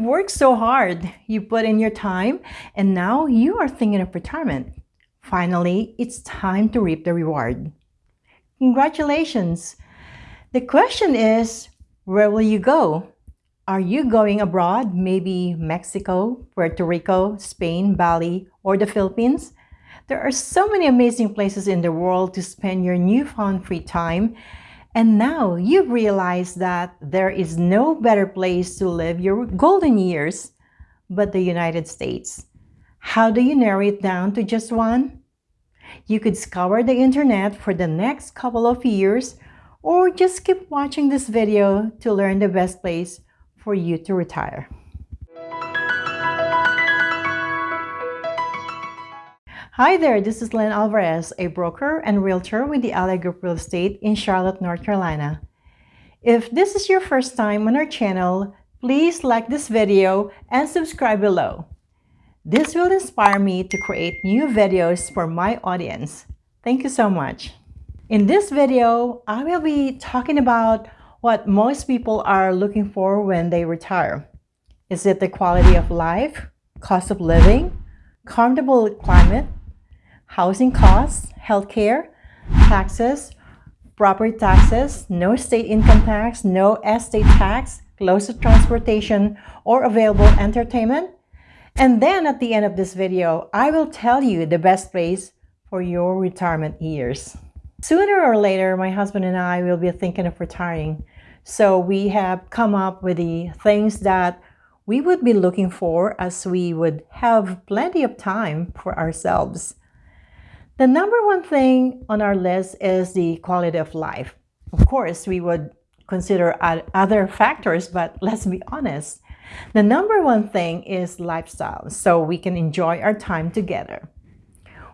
You've worked so hard, you put in your time, and now you are thinking of retirement. Finally, it's time to reap the reward. Congratulations! The question is, where will you go? Are you going abroad, maybe Mexico, Puerto Rico, Spain, Bali, or the Philippines? There are so many amazing places in the world to spend your newfound free time. And now you realize that there is no better place to live your golden years but the United States. How do you narrow it down to just one? You could scour the internet for the next couple of years or just keep watching this video to learn the best place for you to retire. Hi there, this is Lynn Alvarez, a broker and realtor with the Ally Group Real Estate in Charlotte, North Carolina. If this is your first time on our channel, please like this video and subscribe below. This will inspire me to create new videos for my audience. Thank you so much. In this video, I will be talking about what most people are looking for when they retire. Is it the quality of life, cost of living, comfortable climate, housing costs, healthcare, taxes, property taxes, no state income tax, no estate tax, close to transportation, or available entertainment? And then at the end of this video, I will tell you the best place for your retirement years. Sooner or later, my husband and I will be thinking of retiring. So we have come up with the things that we would be looking for as we would have plenty of time for ourselves. The number one thing on our list is the quality of life. Of course, we would consider other factors, but let's be honest. The number one thing is lifestyle, so we can enjoy our time together.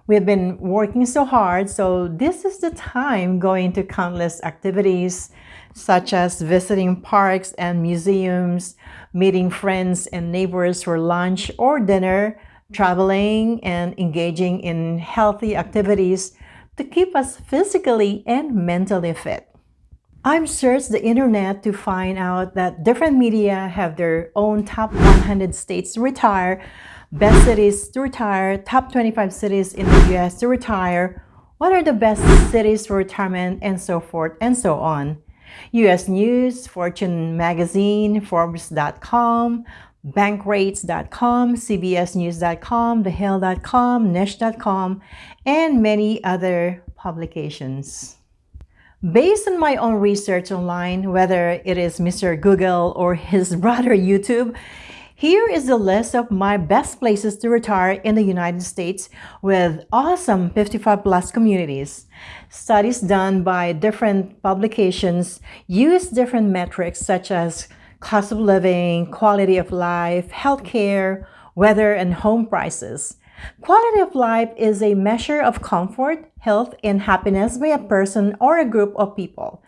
We've been working so hard, so this is the time going to countless activities such as visiting parks and museums, meeting friends and neighbors for lunch or dinner, traveling and engaging in healthy activities to keep us physically and mentally fit. I've searched the internet to find out that different media have their own top 100 states to retire best cities to retire, top 25 cities in the US to retire, what are the best cities for retirement, and so forth and so on. US News, Fortune Magazine, Forbes.com, Bankrate.com, CBSNews.com, TheHill.com, Niche.com, and many other publications. Based on my own research online, whether it is Mr. Google or his brother YouTube, here is the list of my best places to retire in the United States with awesome 55 plus communities. Studies done by different publications use different metrics such as cost of living, quality of life, healthcare, weather, and home prices. Quality of life is a measure of comfort, health, and happiness by a person or a group of people.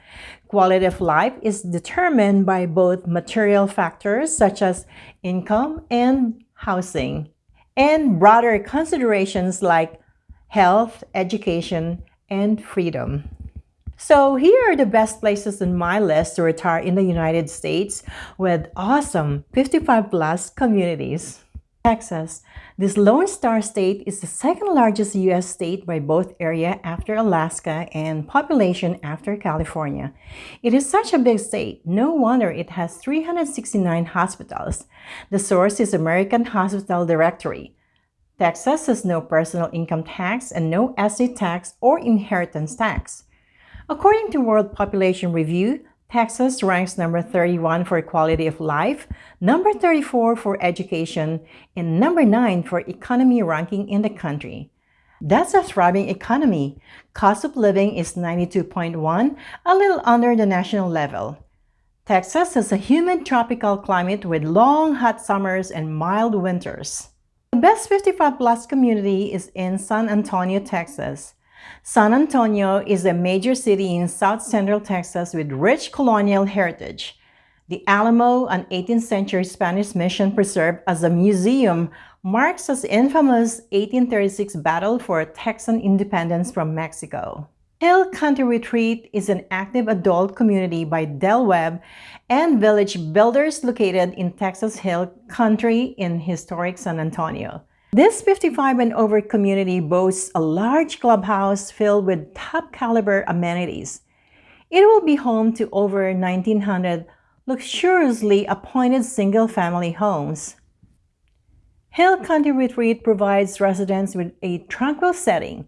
Quality of life is determined by both material factors such as income and housing, and broader considerations like health, education, and freedom. So here are the best places on my list to retire in the United States with awesome 55 plus communities. Texas. This Lone Star State is the second largest U.S. state by both area after Alaska and population after California. It is such a big state, no wonder it has 369 hospitals. The source is American Hospital Directory. Texas has no personal income tax and no estate tax or inheritance tax. According to World Population Review, Texas ranks number 31 for quality of life, number 34 for education, and number 9 for economy ranking in the country. That's a thriving economy. Cost of living is 92.1, a little under the national level. Texas has a humid tropical climate with long hot summers and mild winters. The best 55 plus community is in San Antonio, Texas. San Antonio is a major city in south central Texas with rich colonial heritage. The Alamo, an 18th century Spanish mission preserved as a museum, marks the infamous 1836 battle for Texan independence from Mexico. Hill Country Retreat is an active adult community by Del Webb and Village Builders located in Texas Hill Country in historic San Antonio. This 55 and over community boasts a large clubhouse filled with top caliber amenities. It will be home to over 1,900 luxuriously appointed single-family homes. Hill Country Retreat provides residents with a tranquil setting.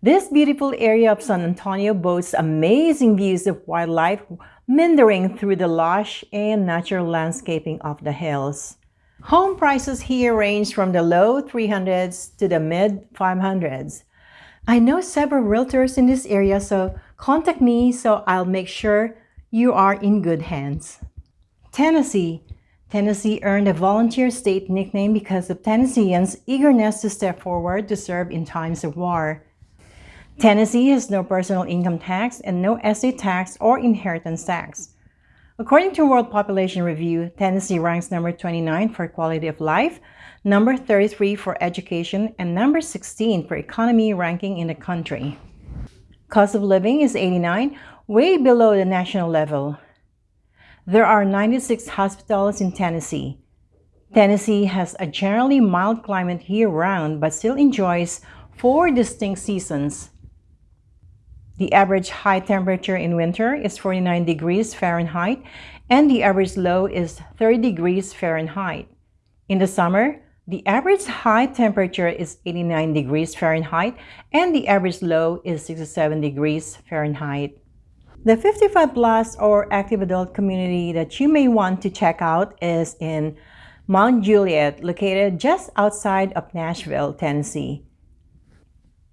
This beautiful area of San Antonio boasts amazing views of wildlife meandering through the lush and natural landscaping of the hills. Home prices here range from the low 300s to the mid 500s. I know several realtors in this area, so contact me so I'll make sure you are in good hands. Tennessee. Tennessee earned a volunteer state nickname because of Tennesseans' eagerness to step forward to serve in times of war. Tennessee has no personal income tax and no estate tax or inheritance tax. According to World Population Review, Tennessee ranks number 29 for quality of life, number 33 for education, and number 16 for economy ranking in the country. Cost of living is 89, way below the national level. There are 96 hospitals in Tennessee. Tennessee has a generally mild climate year-round but still enjoys four distinct seasons. The average high temperature in winter is 49 degrees Fahrenheit and the average low is 30 degrees Fahrenheit. In the summer, the average high temperature is 89 degrees Fahrenheit and the average low is 67 degrees Fahrenheit. The 55 plus or active adult community that you may want to check out is in Mount Juliet, located just outside of Nashville, Tennessee.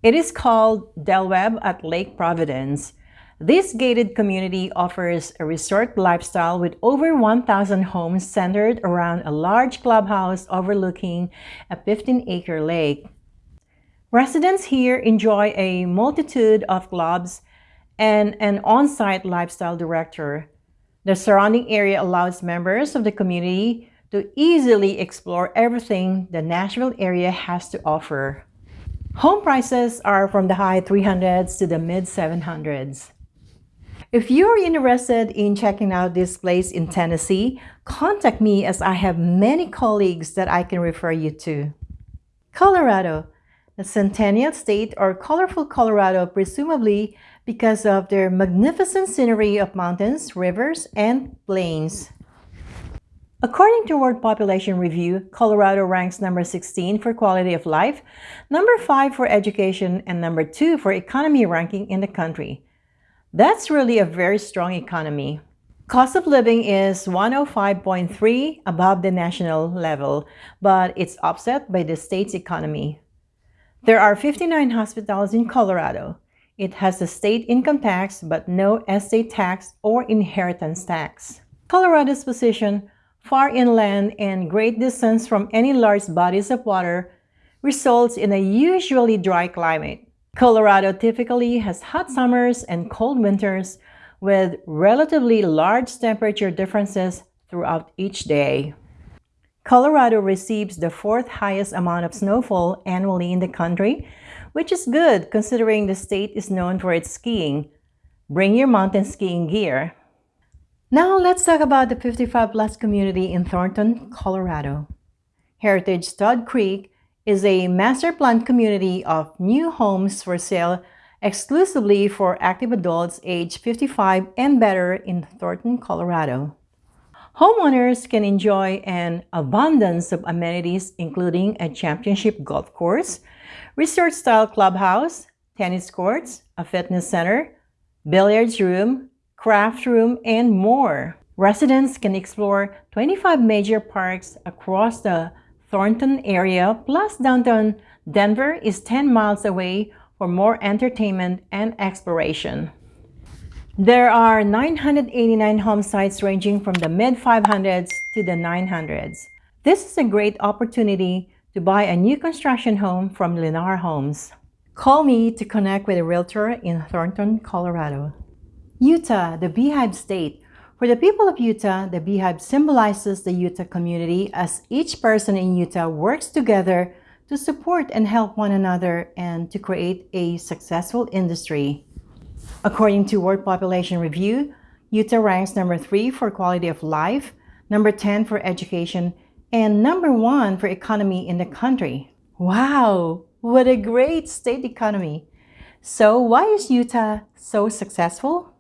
It is called Del Webb at Lake Providence. This gated community offers a resort lifestyle with over 1,000 homes centered around a large clubhouse overlooking a 15-acre lake. Residents here enjoy a multitude of clubs and an on-site lifestyle director. The surrounding area allows members of the community to easily explore everything the Nashville area has to offer. Home prices are from the high 300s to the mid 700s. If you're interested in checking out this place in Tennessee, contact me as I have many colleagues that I can refer you to. Colorado, the Centennial State or colorful Colorado presumably because of their magnificent scenery of mountains, rivers, and plains. According to World Population Review, Colorado ranks number 16 for quality of life, number 5 for education, and number 2 for economy ranking in the country. That's really a very strong economy. Cost of living is 105.3 above the national level, but it's offset by the state's economy. There are 59 hospitals in Colorado. It has a state income tax but no estate tax or inheritance tax. Colorado's position, far inland and great distance from any large bodies of water, results in a usually dry climate. Colorado typically has hot summers and cold winters with relatively large temperature differences throughout each day. Colorado receives the fourth highest amount of snowfall annually in the country which is good considering the state is known for its skiing. Bring your mountain skiing gear. Now let's talk about the 55 plus community in Thornton, Colorado. Heritage Todd Creek is a master planned community of new homes for sale exclusively for active adults age 55 and better in Thornton, Colorado. Homeowners can enjoy an abundance of amenities including a championship golf course, resort-style clubhouse, tennis courts, a fitness center, billiards room, craft room, and more. Residents can explore 25 major parks across the Thornton area, plus downtown Denver is 10 miles away for more entertainment and exploration. There are 989 home sites ranging from the mid-500s to the 900s. This is a great opportunity to buy a new construction home from Lennar Homes. Call me to connect with a realtor in Thornton, Colorado. Utah, the Beehive State. For the people of Utah, the beehive symbolizes the Utah community as each person in Utah works together to support and help one another and to create a successful industry. According to World Population Review, Utah ranks number 3 for quality of life, number 10 for education, and number 1 for economy in the country. Wow! What a great state economy! So why is Utah so successful?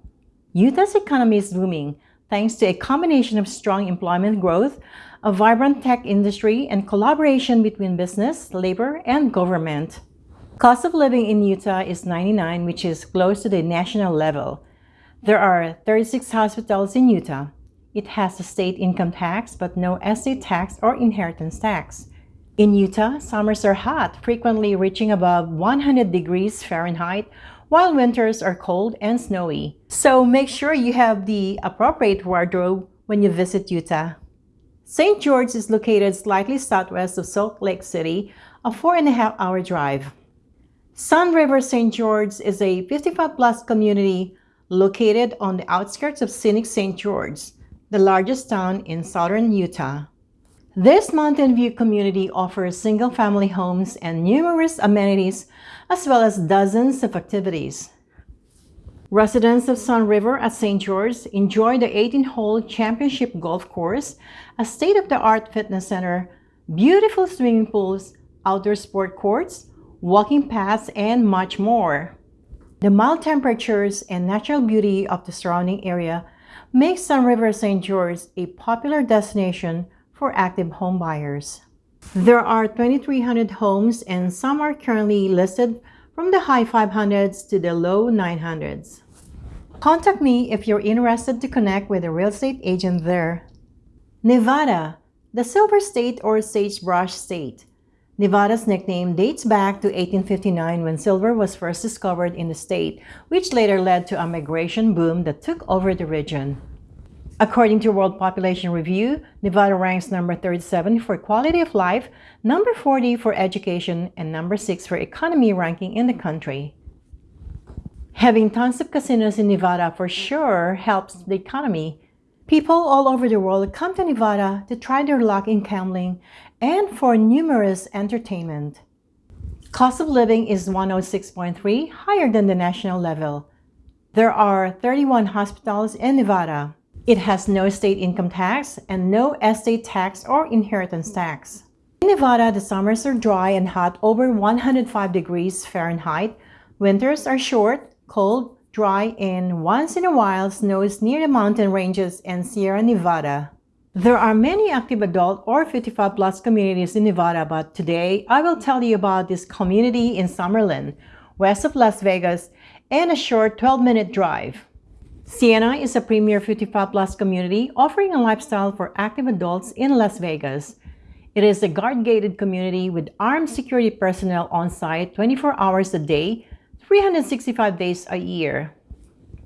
Utah's economy is booming thanks to a combination of strong employment growth, a vibrant tech industry, and collaboration between business, labor, and government. Cost of living in Utah is 99, which is close to the national level. There are 36 hospitals in Utah. It has a state income tax, but no estate tax or inheritance tax. In Utah, summers are hot, frequently reaching above 100 degrees Fahrenheit, while winters are cold and snowy. So make sure you have the appropriate wardrobe when you visit Utah. St. George is located slightly southwest of Salt Lake City, a four and a half hour drive. Sun River St. George is a 55-plus community located on the outskirts of scenic St. George, the largest town in southern Utah. This Mountain View community offers single-family homes and numerous amenities as well as dozens of activities. Residents of Sun River at St. George enjoy the 18-hole championship golf course, a state-of-the-art fitness center, beautiful swimming pools, outdoor sport courts, walking paths, and much more. The mild temperatures and natural beauty of the surrounding area make Sun River St. George a popular destination for active home buyers. There are 2,300 homes and some are currently listed from the high 500s to the low 900s. Contact me if you're interested to connect with a real estate agent there. Nevada, the Silver State or Sagebrush State. Nevada's nickname dates back to 1859 when silver was first discovered in the state, which later led to a migration boom that took over the region. According to World Population Review, Nevada ranks number 37 for quality of life, number 40 for education, and number 6 for economy ranking in the country. Having tons of casinos in Nevada for sure helps the economy. People all over the world come to Nevada to try their luck in gambling and for numerous entertainment. Cost of living is 106.3, higher than the national level. There are 31 hospitals in Nevada. It has no state income tax and no estate tax or inheritance tax. In Nevada, the summers are dry and hot over 105 degrees Fahrenheit. Winters are short, cold, dry, and once in a while snows near the mountain ranges and Sierra Nevada. There are many active adult or 55 plus communities in Nevada, but today I will tell you about this community in Summerlin, west of Las Vegas, and a short 12-minute drive. Siena is a premier 55 plus community offering a lifestyle for active adults in Las Vegas. It is a guard-gated community with armed security personnel on site 24 hours a day, 365 days a year.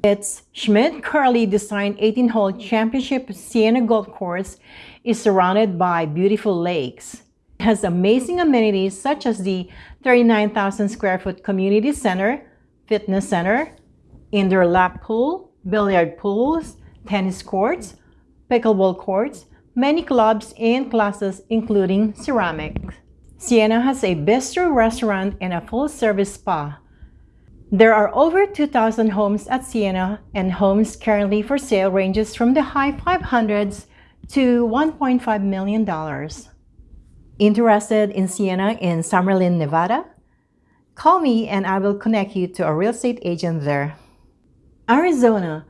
Its Schmidt-Curley designed 18-hole championship Siena Golf Course is surrounded by beautiful lakes. It has amazing amenities such as the 39,000 square foot community center, fitness center, indoor lap pool, billiard pools, tennis courts, pickleball courts, many clubs and classes including ceramics. Siena has a bistro restaurant and a full-service spa. There are over 2,000 homes at Siena and homes currently for sale ranges from the high 500s to $1.5 million. Interested in Siena in Summerlin, Nevada? Call me and I will connect you to a real estate agent there. Arizona,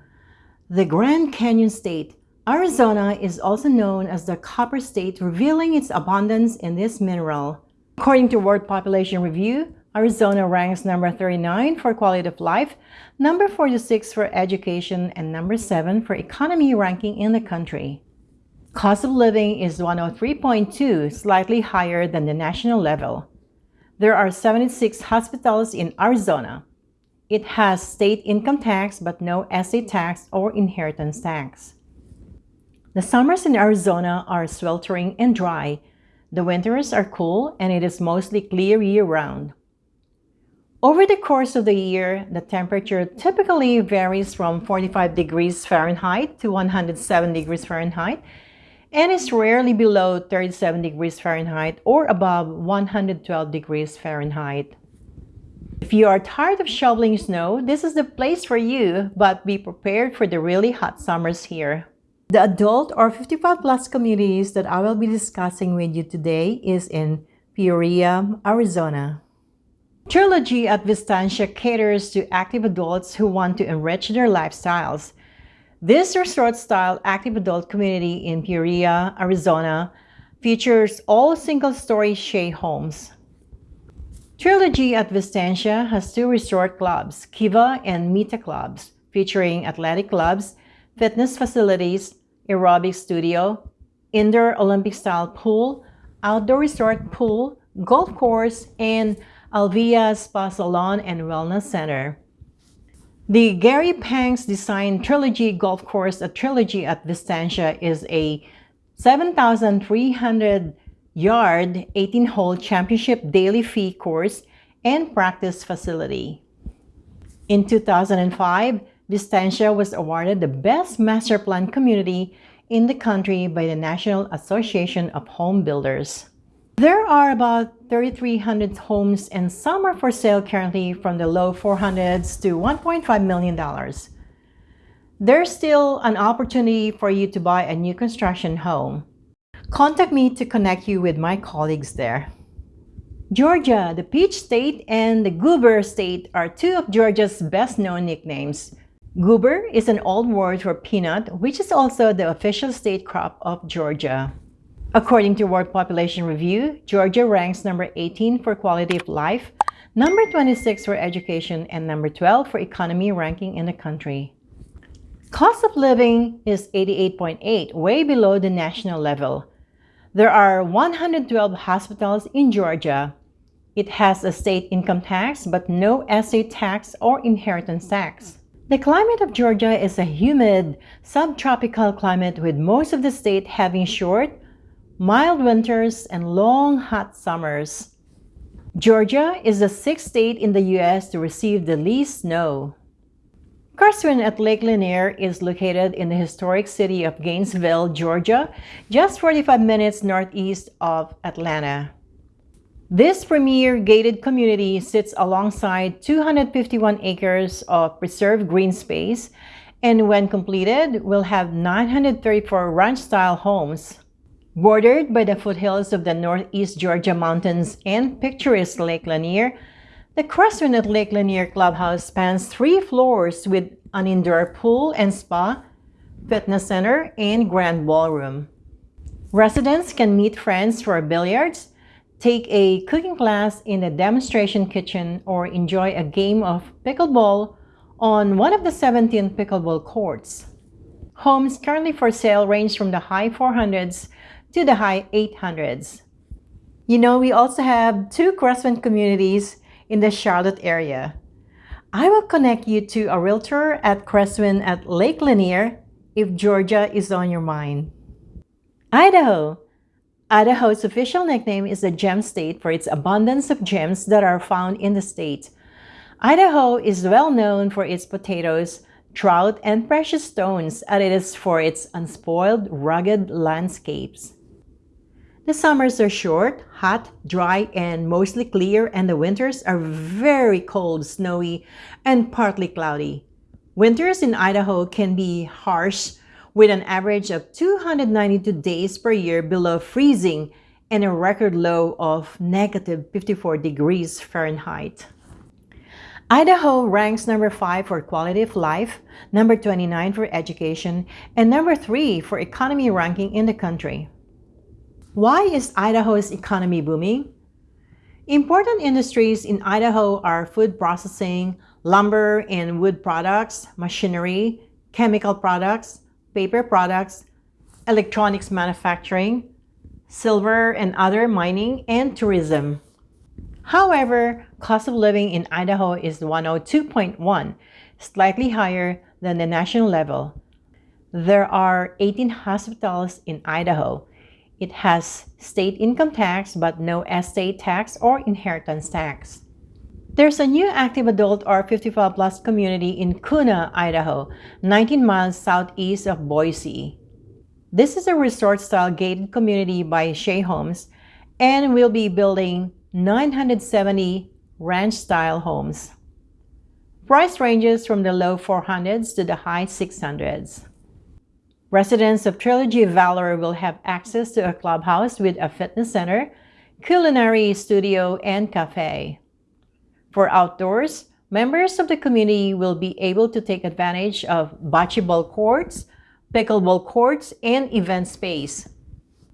the Grand Canyon State. Arizona is also known as the Copper State, revealing its abundance in this mineral. According to World Population Review, Arizona ranks number 39 for quality of life, number 46 for education, and number 7 for economy ranking in the country. Cost of living is 103.2, slightly higher than the national level. There are 76 hospitals in Arizona. It has state income tax but no estate tax or inheritance tax. The summers in Arizona are sweltering and dry. The winters are cool and it is mostly clear year-round. Over the course of the year, the temperature typically varies from 45 degrees Fahrenheit to 107 degrees Fahrenheit and is rarely below 37 degrees Fahrenheit or above 112 degrees Fahrenheit. If you are tired of shoveling snow, this is the place for you, but be prepared for the really hot summers here. The adult or 55 plus communities that I will be discussing with you today is in Peoria, Arizona. Trilogy at Vistancia caters to active adults who want to enrich their lifestyles. This resort-style active adult community in Peoria, Arizona features all single-story Shea Homes. Trilogy at Vistancia has two resort clubs, Kiva and Mita clubs, featuring athletic clubs, fitness facilities, aerobic studio, indoor Olympic-style pool, outdoor resort pool, golf course, and Alvia Spa Salon and Wellness Center. The Gary Panks designed Trilogy Golf Course at Trilogy at Vistancia is a 7,300 yard 18-hole championship daily fee course and practice facility. In 2005, Vistancia was awarded the Best Master Plan Community in the country by the National Association of Home Builders. There are about 3,300 homes and some are for sale currently from the low 400s to $1.5 million. There's still an opportunity for you to buy a new construction home. Contact me to connect you with my colleagues there. Georgia, the Peach State and the Goober State are two of Georgia's best-known nicknames. Goober is an old word for peanut, which is also the official state crop of Georgia. According to World Population Review, Georgia ranks number 18 for quality of life, number 26 for education, and number 12 for economy ranking in the country. Cost of living is 88.8, way below the national level. There are 112 hospitals in Georgia. It has a state income tax, but no estate tax or inheritance tax. The climate of Georgia is a humid, subtropical climate with most of the state having short, mild winters and long, hot summers. Georgia is the sixth state in the U.S. to receive the least snow. Cresswind at Lake Lanier is located in the historic city of Gainesville, Georgia, just 45 minutes northeast of Atlanta. This premier gated community sits alongside 251 acres of preserved green space and when completed will have 934 ranch-style homes. Bordered by the foothills of the northeast Georgia mountains and picturesque Lake Lanier, the Cresswind at Lake Lanier Clubhouse spans three floors with an indoor pool and spa, fitness center, and grand ballroom. Residents can meet friends for billiards, take a cooking class in the demonstration kitchen, or enjoy a game of pickleball on one of the 17 pickleball courts. Homes currently for sale range from the high 400s to the high 800s. You know, we also have two Cresswind communities in the Charlotte area. I will connect you to a realtor at Cresswind at Lake Lanier if Georgia is on your mind. Idaho Idaho's official nickname is the Gem State for its abundance of gems that are found in the state. Idaho is well known for its potatoes, trout, and precious stones, as it is for its unspoiled, rugged landscapes. The summers are short, hot, dry, and mostly clear, and the winters are very cold, snowy, and partly cloudy. Winters in Idaho can be harsh with an average of 292 days per year below freezing and a record low of negative 54 degrees Fahrenheit. Idaho ranks number 5 for quality of life, number 29 for education, and number 3 for economy ranking in the country. Why is Idaho's economy booming? Important industries in Idaho are food processing, lumber and wood products, machinery, chemical products, paper products, electronics manufacturing, silver and other mining, and tourism. However, cost of living in Idaho is 102.1, slightly higher than the national level. There are 18 hospitals in Idaho. It has state income tax but no estate tax or inheritance tax. There's a new active adult or 55 plus community in Kuna, Idaho, 19 miles southeast of Boise. This is a resort-style gated community by Shea Homes and will be building 970 ranch-style homes. Price ranges from the low 400s to the high 600s. Residents of Trilogy Valor will have access to a clubhouse with a fitness center, culinary studio, and cafe. For outdoors, members of the community will be able to take advantage of bocce ball courts, pickleball courts, and event space.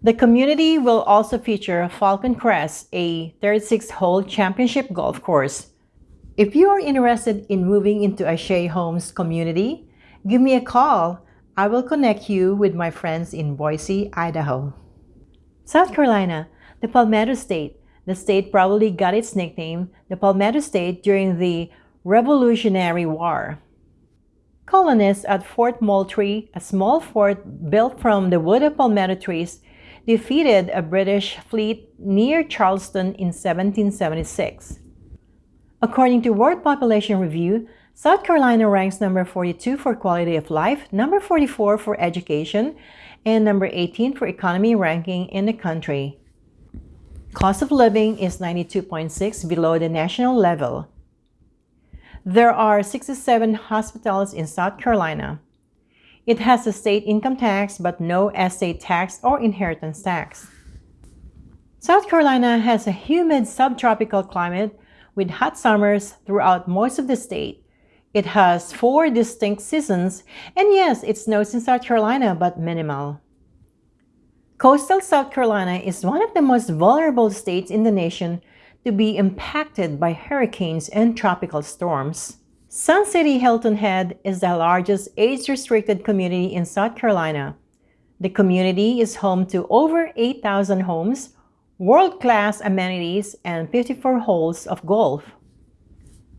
The community will also feature Falcon Crest, a 36-hole championship golf course, if you are interested in moving into a Shea Homes community, give me a call. I will connect you with my friends in Boise, Idaho. South Carolina, the Palmetto State. The state probably got its nickname, the Palmetto State, during the Revolutionary War. Colonists at Fort Moultrie, a small fort built from the wood of palmetto trees, defeated a British fleet near Charleston in 1776. According to World Population Review, South Carolina ranks number 42 for quality of life, number 44 for education, and number 18 for economy ranking in the country. Cost of living is 92.6 below the national level. There are 67 hospitals in South Carolina. It has a state income tax but no estate tax or inheritance tax. South Carolina has a humid subtropical climate with hot summers throughout most of the state. It has four distinct seasons, and yes, it snows in South Carolina, but minimal. Coastal South Carolina is one of the most vulnerable states in the nation to be impacted by hurricanes and tropical storms. Sun City Hilton Head is the largest age-restricted community in South Carolina. The community is home to over 8,000 homes, world-class amenities, and 54 holes of golf.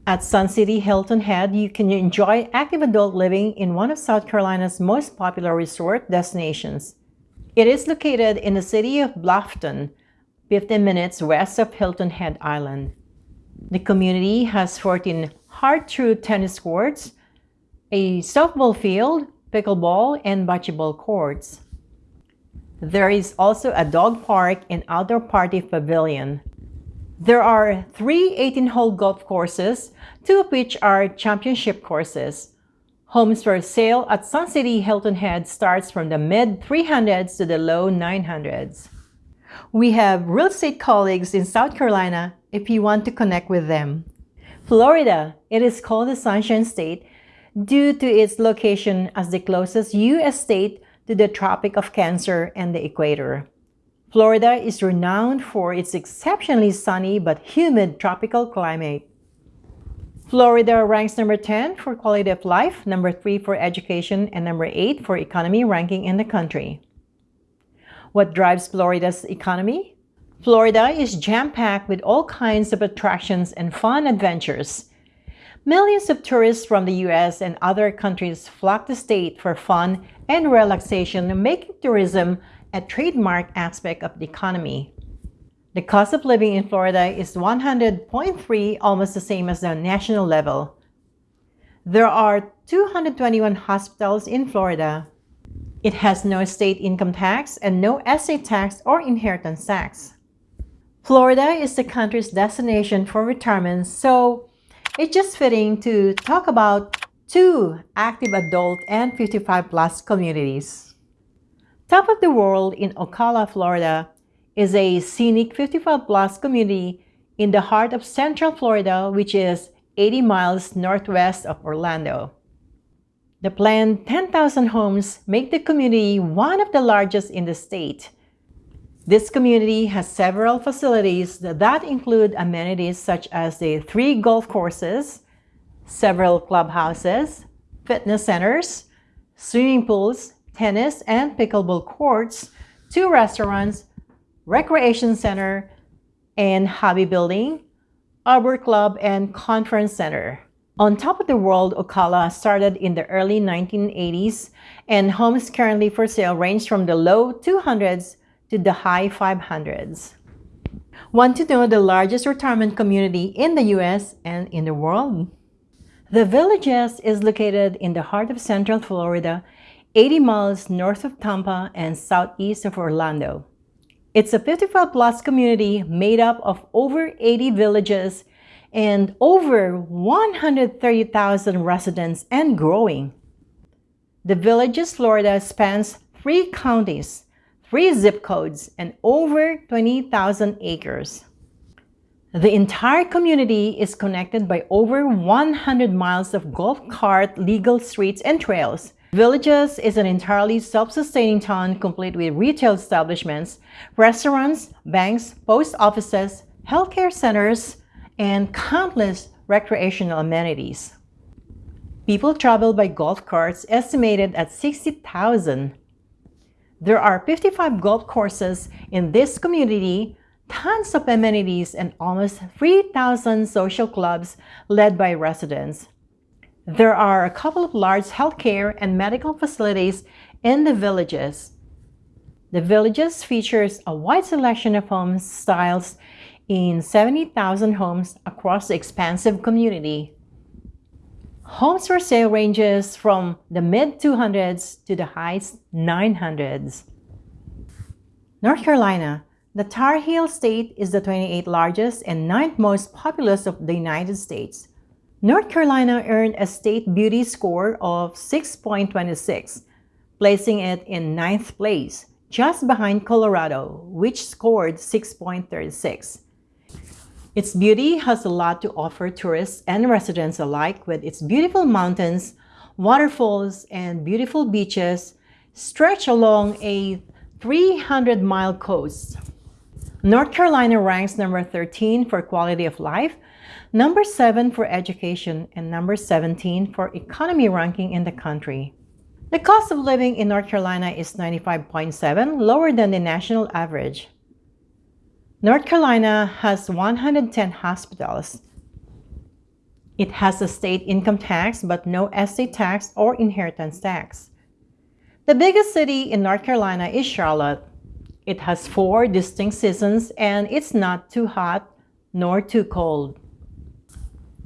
At Sun City Hilton Head, you can enjoy active adult living in one of South Carolina's most popular resort destinations. It is located in the city of Bluffton, 15 minutes west of Hilton Head Island. The community has 14 Har-Tru tennis courts, a softball field, pickleball, and bocce ball courts. There is also a dog park and outdoor party pavilion. There are three 18-hole golf courses, two of which are championship courses. Homes for sale at Sun City Hilton Head starts from the mid-300s to the low 900s. We have real estate colleagues in South Carolina if you want to connect with them. Florida, it is called the Sunshine State due to its location as the closest U.S. state to the Tropic of Cancer and the equator. Florida is renowned for its exceptionally sunny but humid tropical climate. Florida ranks number 10 for quality of life, number 3 for education, and number 8 for economy ranking in the country. What drives Florida's economy? Florida is jam-packed with all kinds of attractions and fun adventures. Millions of tourists from the U.S. and other countries flock the state for fun and relaxation, making tourism a trademark aspect of the economy. The cost of living in Florida is 100.3, almost the same as the national level. There are 221 hospitals in Florida. It has no state income tax and no estate tax or inheritance tax. Florida is the country's destination for retirement, so it's just fitting to talk about two active adult and 55 plus communities. Top of the World in Ocala, Florida is a scenic 55 plus community in the heart of Central Florida, which is 80 miles northwest of Orlando. The planned 10,000 homes make the community one of the largest in the state this community has several facilities that include amenities such as the three golf courses, several clubhouses, fitness centers, swimming pools, tennis and pickleball courts, two restaurants, recreation center, and hobby building, arbor club, and conference center. On top of the world, Ocala started in the early 1980s, and homes currently for sale range from the low 200s to the high 500s. Want to know the largest retirement community in the US and in the world? The Villages is located in the heart of Central Florida, 80 miles north of Tampa and southeast of Orlando. It's a 55 plus community made up of over 80 villages and over 130,000 residents and growing. The Villages, Florida spans three counties, three zip codes, and over 20,000 acres. The entire community is connected by over 100 miles of golf cart legal streets and trails. Villages is an entirely self-sustaining town complete with retail establishments, restaurants, banks, post offices, healthcare centers, and countless recreational amenities. People travel by golf carts estimated at 60,000. There are 55 golf courses in this community, tons of amenities, and almost 3,000 social clubs led by residents. There are a couple of large healthcare and medical facilities in the villages. The villages features a wide selection of home styles in 70,000 homes across the expansive community. Homes for sale ranges from the mid 200s to the high 900s. North Carolina, the Tar Heel state is the 28th largest and 9th most populous of the United States. North Carolina earned a state beauty score of 6.26, placing it in ninth place, just behind Colorado, which scored 6.36. Its beauty has a lot to offer tourists and residents alike with its beautiful mountains, waterfalls, and beautiful beaches stretched along a 300-mile coast. North Carolina ranks number 13 for quality of life, number 7 for education, and number 17 for economy ranking in the country. The cost of living in North Carolina is 95.7, lower than the national average. North Carolina has 110 hospitals. It has a state income tax but no estate tax or inheritance tax. The biggest city in North Carolina is Charlotte. It has four distinct seasons and it's not too hot nor too cold.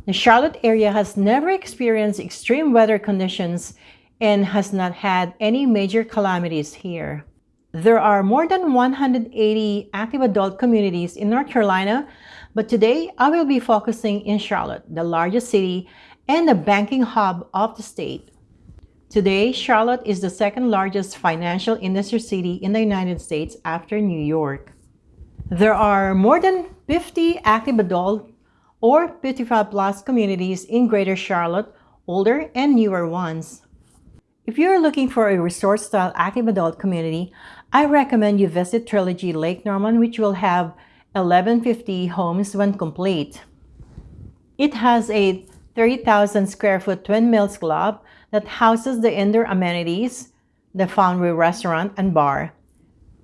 The Charlotte area has never experienced extreme weather conditions and has not had any major calamities here. There are more than 180 active adult communities in North Carolina, but today I will be focusing in Charlotte, the largest city and the banking hub of the state. Today, Charlotte is the second largest financial industry city in the United States after New York. There are more than 50 active adult or 55 plus communities in Greater Charlotte, older and newer ones. If you're looking for a resort-style active adult community, I recommend you visit Trilogy Lake Norman, which will have 1150 homes when complete. It has a 30,000 square foot Twin Mills Club that houses the indoor amenities, the Foundry restaurant and bar.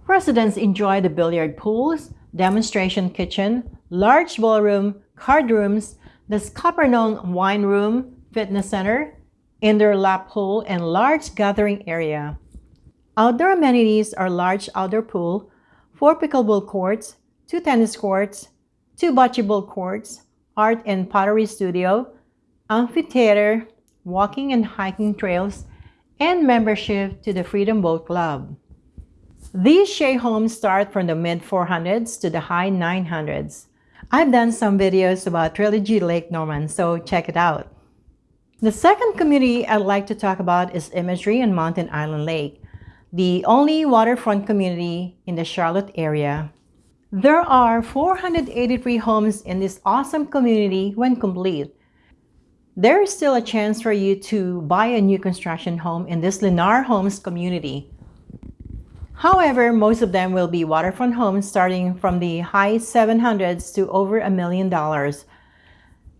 Residents enjoy the billiard pools, demonstration kitchen, large ballroom, card rooms, the Scuppernong wine room, fitness center, indoor lap pool, and large gathering area. Outdoor amenities are large outdoor pool, four pickleball courts, two tennis courts, two bocce ball courts, art and pottery studio, amphitheater, walking and hiking trails, and membership to the Freedom Boat Club. These Shea Homes start from the mid 400s to the high 900s. I've done some videos about Trilogy Lake Norman, so check it out. The second community I'd like to talk about is Imagery on Mountain Island Lake, the only waterfront community in the Charlotte area. There are 483 homes in this awesome community when complete. There is still a chance for you to buy a new construction home in this Lennar Homes community. However, most of them will be waterfront homes starting from the high 700s to over a million dollars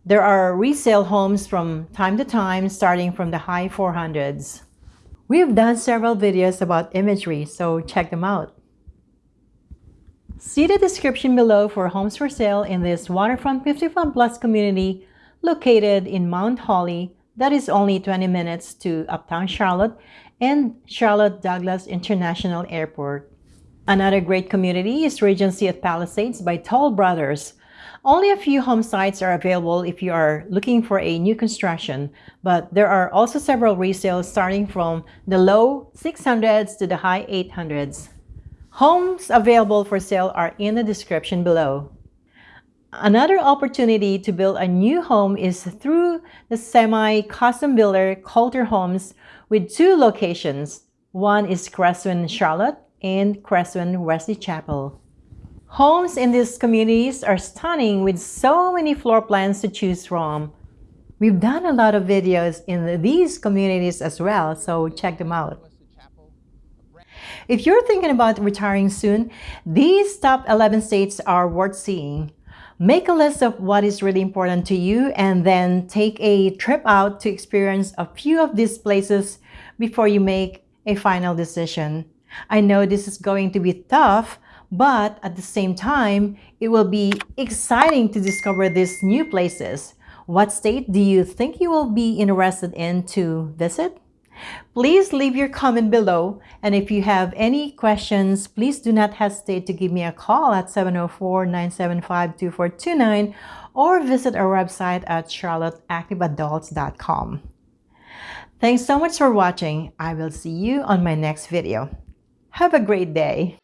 there are resale homes from time to time starting from the high 400s. We've done several videos about imagery, so check them out. See the description below for homes for sale in this waterfront 55 plus community located in Mount Holly that is only 20 minutes to Uptown Charlotte and Charlotte Douglas International Airport. Another great community is Regency at Palisades by Toll Brothers, only a few home sites are available if you are looking for a new construction, but there are also several resales starting from the low 600s to the high 800s. Homes available for sale are in the description below. Another opportunity to build a new home is through the semi-custom builder Kolter Homes with two locations. One is Cresswind Charlotte and Cresswind Wesley Chapel. Homes in these communities are stunning with so many floor plans to choose from. We've done a lot of videos in these communities as well, so check them out. If you're thinking about retiring soon, these top 11 states are worth seeing. Make a list of what is really important to you and then take a trip out to experience a few of these places before you make a final decision. I know this is going to be tough, but at the same time, it will be exciting to discover these new places. What state do you think you will be interested in to visit? Please leave your comment below. And if you have any questions, please do not hesitate to give me a call at 704-975-2429 or visit our website at charlotteactiveadults.com. Thanks so much for watching. I will see you on my next video. Have a great day.